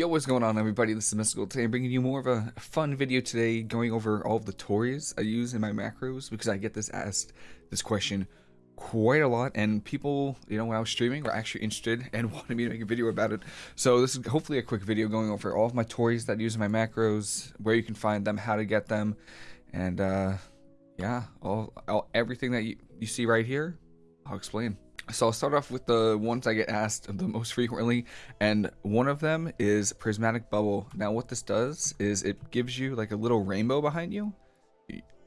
Yo, what's going on everybody? This is Mystical. Today I'm bringing you more of a fun video today going over all of the toys I use in my macros because I get this asked this question quite a lot and people, you know, when I was streaming were actually interested and wanted me to make a video about it. So this is hopefully a quick video going over all of my toys that I use in my macros, where you can find them, how to get them, and uh, yeah, all, all everything that you, you see right here, I'll explain. So I'll start off with the ones I get asked the most frequently, and one of them is Prismatic Bubble. Now what this does is it gives you like a little rainbow behind you,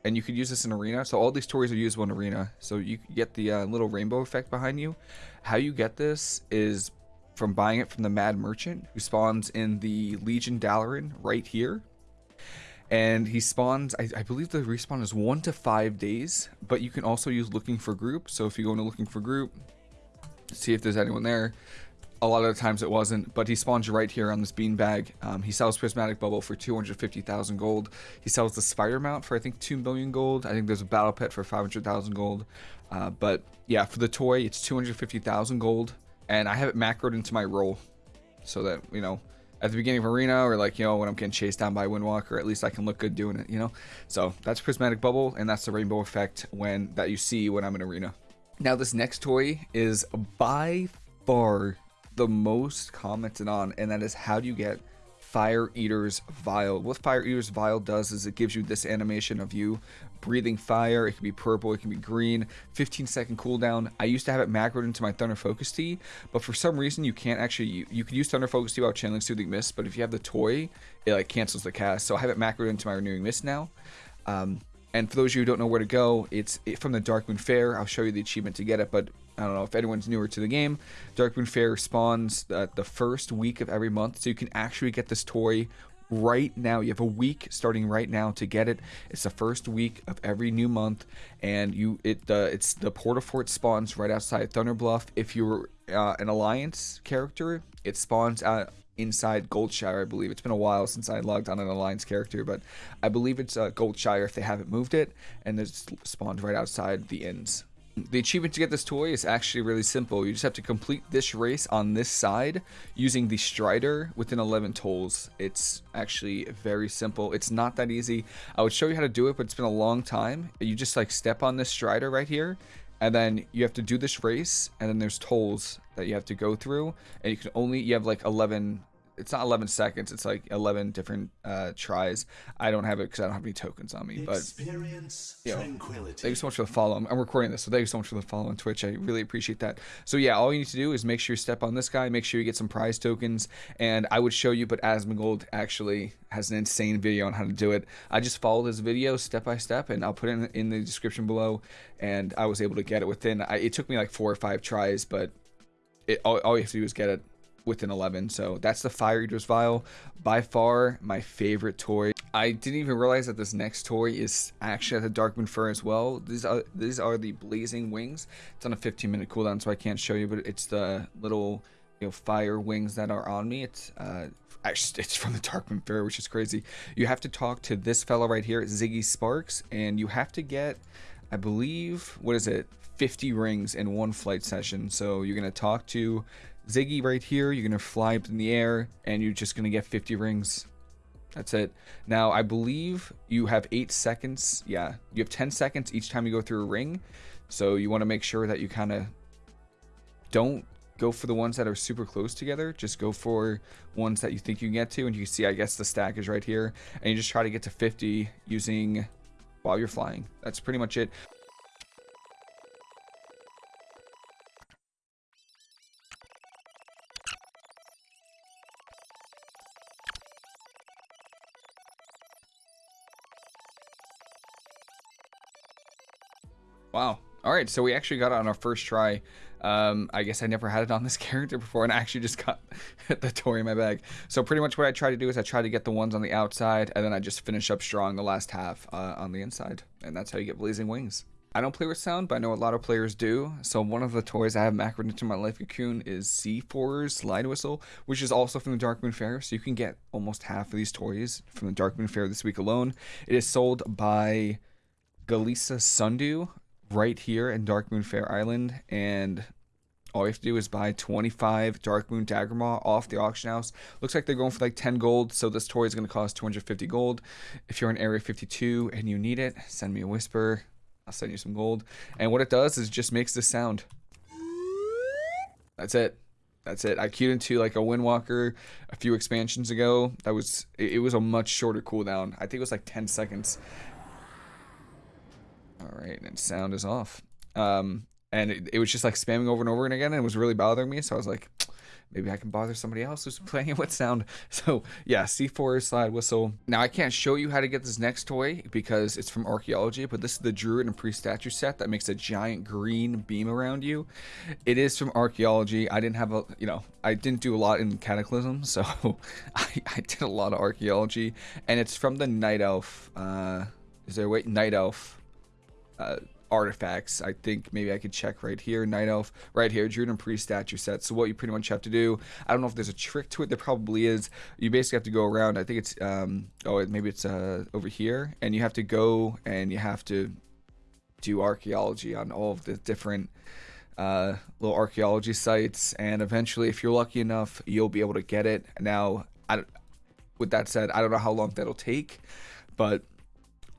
and you could use this in Arena. So all these toys are usable in Arena, so you get the uh, little rainbow effect behind you. How you get this is from buying it from the Mad Merchant, who spawns in the Legion Dalaran right here and he spawns I, I, believe the respawn is one to five days but you can also use looking for group so if you go into looking for group see if there's anyone there. A lot of the times it wasn't but he spawns right here on this beanbag. Um, he sells prismatic bubble for 250,000 gold. He sells the spider mount for I think 2 million gold. I think there's a battle pet for 500,000 gold. Uh, but yeah for the toy it's 250,000 gold. And I have it macroed into my role so that you know at the beginning of arena or like you know when i'm getting chased down by windwalker at least i can look good doing it you know? So that's prismatic bubble and that's the rainbow effect when that you see when i'm in arena now this next toy is by far the most commented on and that is how do you get Fire Eater's Vial. What Fire Eater's Vial does is it gives you this animation of you breathing fire. It can be purple, it can be green, 15 second cooldown. I used to have it macroed into my Thunder Focus Tea, but for some reason you can't actually, you, you can use Thunder Focus Tea while channeling Soothing Mist, but if you have the toy, it like cancels the cast. So I have it macroed into my Renewing Mist now. Um, and for those of you who don't know where to go, it's from the Darkmoon Faire. I'll show you the achievement to get it, but I don't know if anyone's newer to the game. Darkmoon Faire spawns uh, the first week of every month, so you can actually get this toy right now. You have a week starting right now to get it. It's the first week of every new month, and you it uh, it's the Port-a-Fort spawns right outside Thunderbluff. If you're uh, an Alliance character, it spawns out inside Goldshire, I believe. It's been a while since I logged on an Alliance character, but I believe it's uh, Goldshire if they haven't moved it, and it's spawned right outside the inns. The achievement to get this toy is actually really simple. You just have to complete this race on this side using the Strider within 11 tolls. It's actually very simple. It's not that easy. I would show you how to do it, but it's been a long time. You just like step on this Strider right here, and then you have to do this race, and then there's tolls that you have to go through, and you can only, you have like 11 it's not 11 seconds it's like 11 different uh tries. I don't have it because i don't have any tokens on me but Experience you know, thank you so much for the follow. I'm, I'm, recording this so thank you so much for the follow on twitch. I really appreciate that. So yeah all you need to do is make sure you step on this guy make sure you get some prize tokens and i would show you but asmongold actually has an insane video on how to do it. I just followed his video step by step and i'll put it in, in the description below and i was able to get it within I, it took me like four or five tries but it, all, all you have to do is get it within 11. So that's the Fire Eater's Vial. By far my favorite toy. I didn't even realize that this next toy is actually at the Darkmoon Faire as well. These are these are the Blazing Wings. It's on a 15 minute cooldown, so I can't show you, but it's the little you know fire wings that are on me. It's uh it's from the Darkmoon Faire, which is crazy. You have to talk to this fellow right here, Ziggy Sparks, and you have to get I believe what is it 50 rings in one flight session. So you're gonna talk to Ziggy right here, you're going to fly up in the air and you're just going to get 50 rings. That's it. Now, I believe you have 8 seconds. Yeah, you have 10 seconds each time you go through a ring. So you want to make sure that you kind of don't go for the ones that are super close together. Just go for ones that you think you can get to. And you can see, I guess, the stack is right here. And you just try to get to 50 using while you're flying. That's pretty much it. Wow. All right, so we actually got it on our first try. Um, I guess I never had it on this character before, and I actually just got the toy in my bag. So pretty much what I try to do is I try to get the ones on the outside, and then I just finish up strong the last half uh, on the inside, and that's how you get Blazing Wings. I don't play with sound, but I know a lot of players do. So one of the toys I have macroed into my Life Cocoon is Seafarer's Slide Whistle, which is also from the Darkmoon Faire. So you can get almost half of these toys from the Darkmoon Faire this week alone. It is sold by Galissa Sundew right here in Darkmoon Faire Island, and all you have to do is buy 25 Darkmoon Daggermaw off the auction house. Looks like they're going for like 10 gold, so this toy is going to cost 250 gold. If you're in Area 52 and you need it, send me a whisper. I'll send you some gold. And what it does is just makes this sound. That's it. That's it. I queued into like a Windwalker a few expansions ago. That was it was a much shorter cooldown. I think it was like 10 seconds. All right, and sound is off. Um, and it, it was just like spamming over and over and again, and it was really bothering me. So I was like, maybe I can bother somebody else who's playing it with sound. So yeah, Seafarer slide whistle. Now I can't show you how to get this next toy because it's from archaeology, but this is the Druid and Priest statue set that makes a giant green beam around you. It is from archaeology. I didn't have a, you know, I didn't do a lot in Cataclysm, so I, I did a lot of archaeology, and it's from the Night Elf. Uh, is there a way? Night Elf. Uh, artifacts. I think maybe I could check right here. Night Elf, right here, Druid Priest statue set. So what you pretty much have to do, I don't know if there's a trick to it. There probably is. You basically have to go around. I think it's, um, oh, maybe it's uh, over here. And you have to go and you have to do archaeology on all of the different uh, little archaeology sites. And eventually, if you're lucky enough, you'll be able to get it. Now, I, with that said, I don't know how long that'll take, but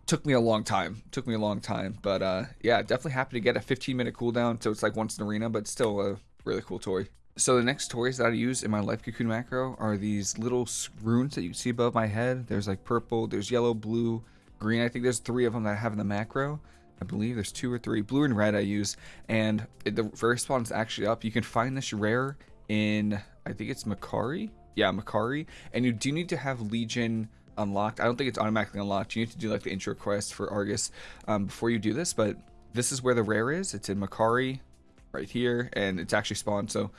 took me a long time. Took me a long time, but uh, yeah, definitely happy to get a 15 minute cooldown. So it's like once an arena, but still a really cool toy. So the next toys that I use in my Life Cocoon macro are these little runes that you see above my head. There's like purple, there's yellow, blue, green. I think there's three of them that I have in the macro. I believe there's two or three. Blue and red I use. And the spawn is actually up. You can find this rare in, I think it's Mac'Aree. Yeah, Mac'Aree. And you do need to have Legion unlocked. I don't think it's automatically unlocked. You need to do like the intro quest for Argus um, before you do this, but this is where the rare is. It's in Mac'Aree right here, and it's actually spawned, so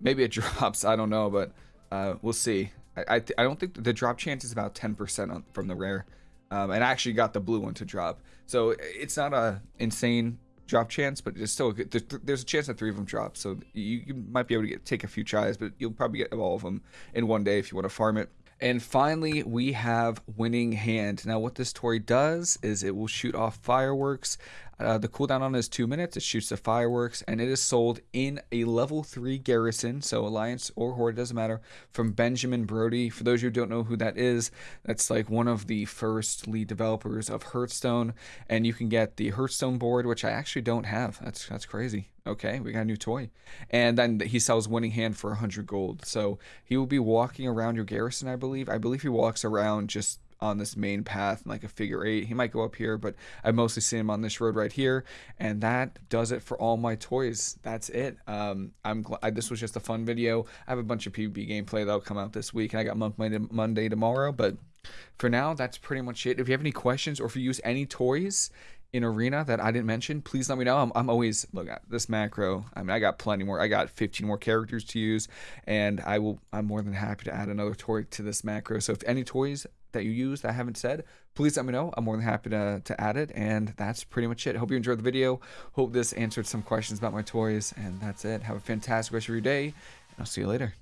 maybe it drops. I don't know, but uh, we'll see. I, I, I, don't think the drop chance is about 10% from the rare, um, and I actually got the blue one to drop. So it's not a insane drop chance, but it's still good. There's, there's, a chance that three of them drop, so you, you might be able to get take a few tries, but you'll probably get all of them in one day if you want to farm it. And finally, we have Winning Hand. Now, what this toy does is it will shoot off fireworks. Uh, the cooldown on it is two minutes. It shoots the fireworks, and it is sold in a level three garrison, so Alliance or Horde doesn't matter. From Benjamin Brode. For those who don't know who that is, that's like one of the first lead developers of Hearthstone, and you can get the Hearthstone board, which I actually don't have. That's that's crazy. Okay, we got a new toy, and then he sells Winning Hand for 100 gold. So he will be walking around your garrison, I believe. I believe he walks around just on this main path like a figure eight. He might go up here, but I mostly see him on this road right here. And that does it for all my toys. That's it. Um, I'm glad this was just a fun video. I have a bunch of PvP gameplay that'll come out this week, and I got Monk Monday tomorrow. But for now, that's pretty much it. If you have any questions or if you use any toys in arena that I didn't mention, please let me know. I'm, I'm always look at this macro. I mean, I got plenty more. I got 15 more characters to use, and I will. I'm more than happy to add another toy to this macro. So if any toys that you use that I haven't said, please let me know. I'm more than happy to to add it. And that's pretty much it. Hope you enjoyed the video. Hope this answered some questions about my toys, and that's it. Have a fantastic rest of your day, and I'll see you later.